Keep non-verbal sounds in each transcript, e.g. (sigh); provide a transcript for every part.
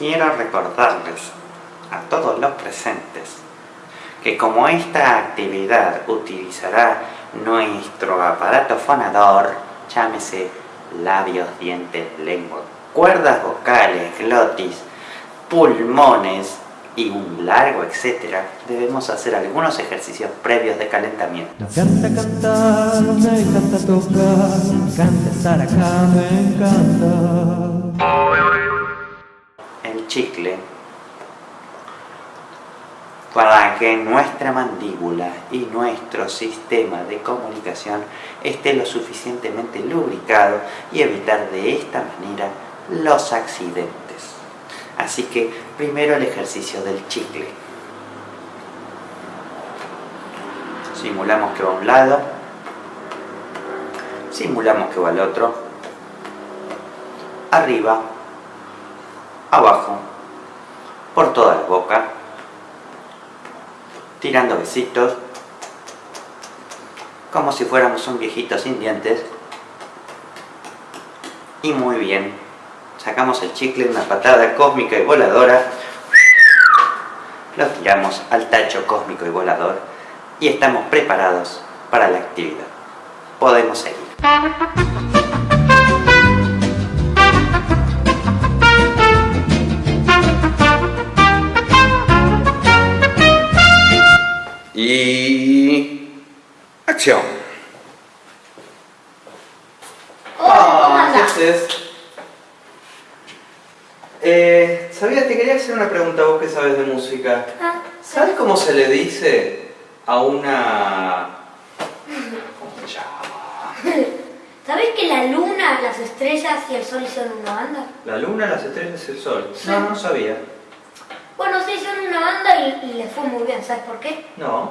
Quiero recordarles a todos los presentes que como esta actividad utilizará nuestro aparato fonador, llámese labios, dientes, lengua, cuerdas vocales, glotis, pulmones y un largo etcétera, debemos hacer algunos ejercicios previos de calentamiento. Me encanta cantar, me encanta tocar, me encanta estar acá, me encanta. Chicle para que nuestra mandíbula y nuestro sistema de comunicación esté lo suficientemente lubricado y evitar de esta manera los accidentes. Así que primero el ejercicio del chicle. Simulamos que va a un lado, simulamos que va al otro, arriba, abajo, por toda la boca, tirando besitos, como si fuéramos un viejito sin dientes. Y muy bien, sacamos el chicle, una patada cósmica y voladora, lo tiramos al tacho cósmico y volador y estamos preparados para la actividad. Podemos seguir. Y... ¡Acción! Hola, ¿cómo ¿qué haces? Eh, ¿sabías? Te quería hacer una pregunta vos que sabes de música. Ah, ¿Sabes cómo se le dice a una... ¿Cómo se llama? (laughs) ¿Sabes que la luna, las estrellas y el sol son una banda? La luna, las estrellas y el sol. No, no sabía. Bueno, sí, son una banda y, les fue muy bien, ¿sabes por qué? No.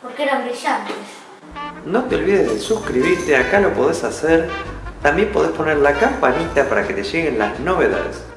Porque eran brillantes. No te olvides de suscribirte, acá lo podés hacer. También podés poner la campanita para que te lleguen las novedades.